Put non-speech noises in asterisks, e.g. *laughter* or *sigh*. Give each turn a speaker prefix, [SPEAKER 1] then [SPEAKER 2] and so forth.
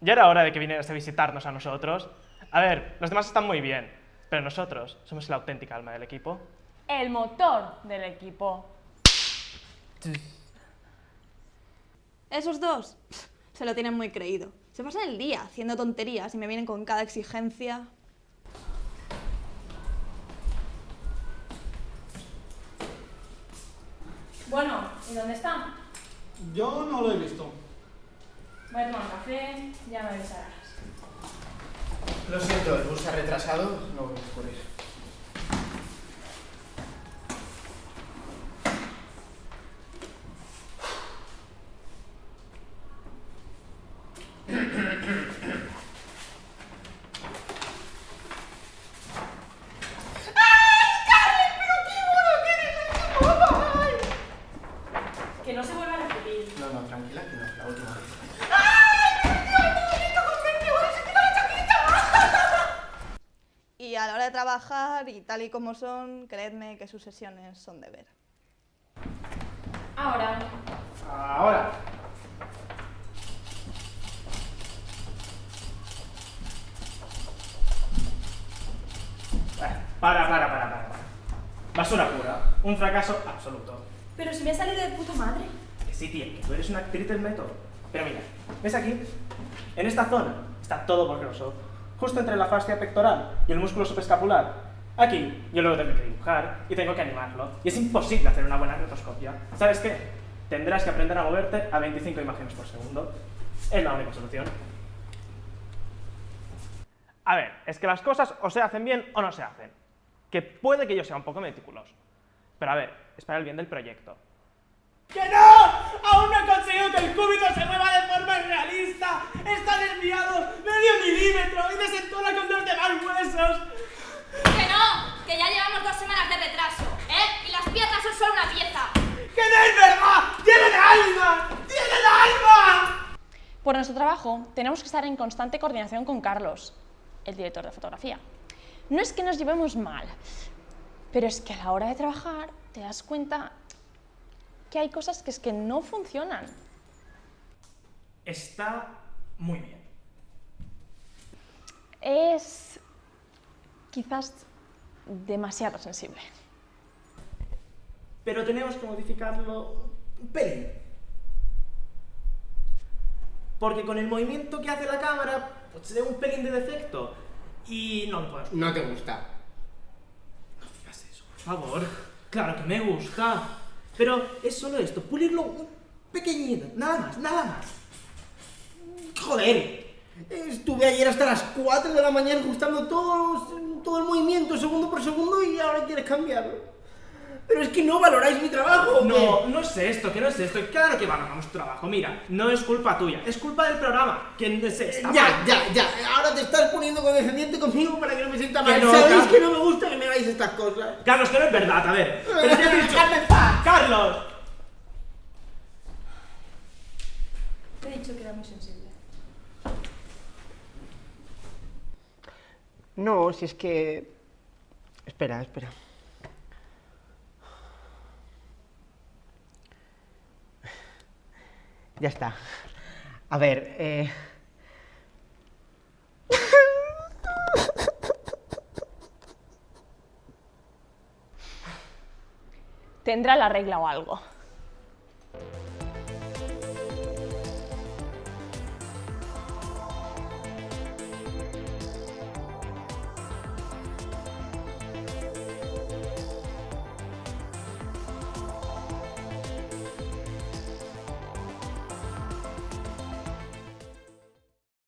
[SPEAKER 1] Ya era hora de que vinieras a visitarnos a nosotros. A ver, los demás están muy bien, pero nosotros somos la auténtica alma del equipo.
[SPEAKER 2] El motor del equipo.
[SPEAKER 3] Esos dos se lo tienen muy creído. Se pasan el día haciendo tonterías y me vienen con cada exigencia.
[SPEAKER 2] Bueno, ¿y dónde están?
[SPEAKER 4] Yo no lo he visto.
[SPEAKER 2] Voy a tomar un café, ya me avisarás.
[SPEAKER 5] Lo siento, el bus ha retrasado, no voy a ocurrir.
[SPEAKER 2] Que no se vuelva a repetir.
[SPEAKER 5] No, no, tranquila, que no es la última vez.
[SPEAKER 3] Y a la hora de trabajar y tal y como son, creedme que sus sesiones son de ver.
[SPEAKER 2] Ahora.
[SPEAKER 1] Ahora. Para, para, para, para. para. Basura pura. Un fracaso absoluto.
[SPEAKER 2] Pero si me ha salido de puta madre.
[SPEAKER 1] Que sí, tía, que tú eres una actriz del método. Pero mira, ¿ves aquí? En esta zona está todo borroso. Justo entre la fascia pectoral y el músculo subescapular. Aquí yo luego tengo que dibujar y tengo que animarlo. Y es imposible hacer una buena rotoscopia. ¿Sabes qué? Tendrás que aprender a moverte a 25 imágenes por segundo. Es la única solución. A ver, es que las cosas o se hacen bien o no se hacen. Que puede que yo sea un poco meticuloso. Pero a ver, es para el bien del proyecto. ¡Que no! ¡Aún no he conseguido que el cúbito se mueva de forma realista! ¡Está desviado medio milímetro y desentona con los demás huesos!
[SPEAKER 6] Que no, que ya llevamos dos semanas de retraso, ¿eh? Y las piezas son solo una pieza.
[SPEAKER 1] ¡Que no es verdad! ¡Tienen alma! ¡Tienen alma!
[SPEAKER 2] Por nuestro trabajo, tenemos que estar en constante coordinación con Carlos, el director de fotografía. No es que nos llevemos mal, pero es que a la hora de trabajar te das cuenta que hay cosas que es que no funcionan.
[SPEAKER 1] Está muy bien.
[SPEAKER 2] Es quizás demasiado sensible.
[SPEAKER 1] Pero tenemos que modificarlo un pelín. Porque con el movimiento que hace la cámara, pues se ve un pelín de defecto. Y no puedo
[SPEAKER 5] No te gusta.
[SPEAKER 1] No digas eso, por favor. Claro que me gusta. Pero es solo esto, pulirlo un pequeñito, nada más, nada más.
[SPEAKER 5] Joder. Estuve ayer hasta las 4 de la mañana ajustando todos, todo el movimiento segundo por segundo y ahora quieres cambiarlo. Pero es que no valoráis mi trabajo.
[SPEAKER 1] No, no es esto, que no es esto. Claro que valoramos tu trabajo. Mira, no es culpa tuya, es culpa del programa. Que se está
[SPEAKER 5] Ya,
[SPEAKER 1] mal.
[SPEAKER 5] ya, ya. Ahora te estás poniendo condescendiente conmigo para que no me sienta mal.
[SPEAKER 1] No,
[SPEAKER 5] Sabéis
[SPEAKER 1] Carlos.
[SPEAKER 5] que no me gusta que me hagáis estas cosas.
[SPEAKER 1] Carlos, que no es verdad, a ver. *laughs* Pero ya te he dicho-. ¡Carlos!
[SPEAKER 2] Te he dicho que era muy sensible.
[SPEAKER 5] No, si es que... Espera, espera. Ya está. A ver, eh...
[SPEAKER 2] Tendrá la regla o algo.